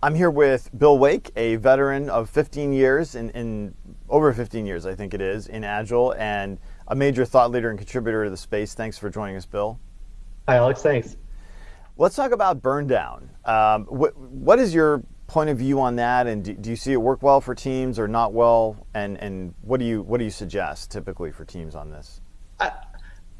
I'm here with Bill Wake, a veteran of 15 years, in, in, over 15 years, I think it is, in Agile, and a major thought leader and contributor to the space. Thanks for joining us, Bill. Hi, Alex. Thanks. Let's talk about burn down. Um, what, what is your point of view on that, and do, do, you see it work well for teams or not well? And, and what do you what do you suggest typically for teams on this? I,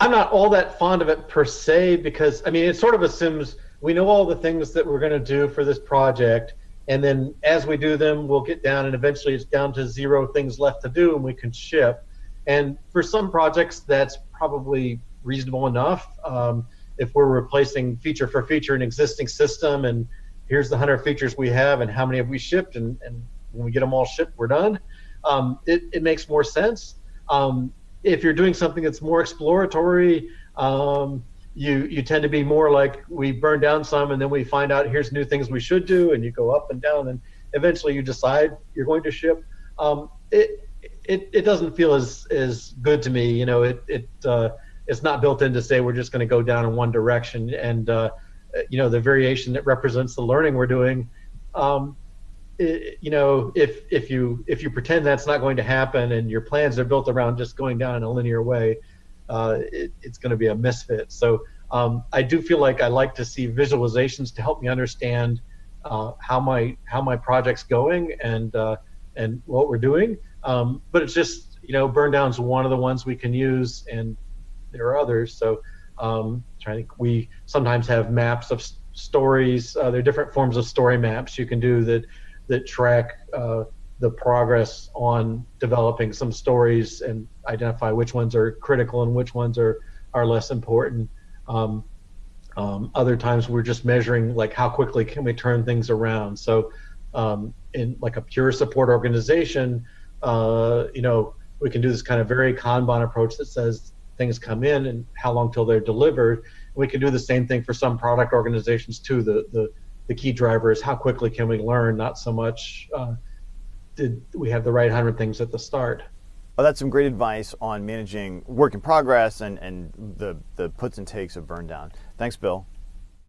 I'm not all that fond of it per se because I mean it sort of assumes we know all the things that we're going to do for this project and then as we do them we'll get down and eventually it's down to zero things left to do and we can ship. And for some projects that's probably reasonable enough. Um, if we're replacing feature for feature an existing system and here's the 100 features we have and how many have we shipped and, and when we get them all shipped we're done. Um, it, it makes more sense. Um, if you're doing something that's more exploratory um, you you tend to be more like we burn down some and then we find out here's new things we should do and you go up and down and eventually you decide you're going to ship. Um, it, it it doesn't feel as as good to me you know it it uh, it's not built in to say we're just going to go down in one direction and uh, you know the variation that represents the learning we're doing um, it, you know if if you if you pretend that's not going to happen and your plans are built around just going down in a linear way uh, it, it's going to be a misfit. So um, I do feel like I like to see visualizations to help me understand uh, how my how my project's going and uh, and what we're doing. Um, but it's just you know burn down's one of the ones we can use, and there are others. So um, I think we sometimes have maps of stories. Uh, there are different forms of story maps you can do that that track uh, the progress on developing some stories and identify which ones are critical and which ones are are less important. Um, um, other times we're just measuring like how quickly can we turn things around. So um, in like a pure support organization, uh, you know, we can do this kind of very Kanban approach that says things come in and how long till they're delivered. We can do the same thing for some product organizations too. The the the key driver is how quickly can we learn, not so much uh, did we have the right hundred things at the start. Well, that's some great advice on managing work in progress and, and the, the puts and takes of burn down. Thanks, Bill.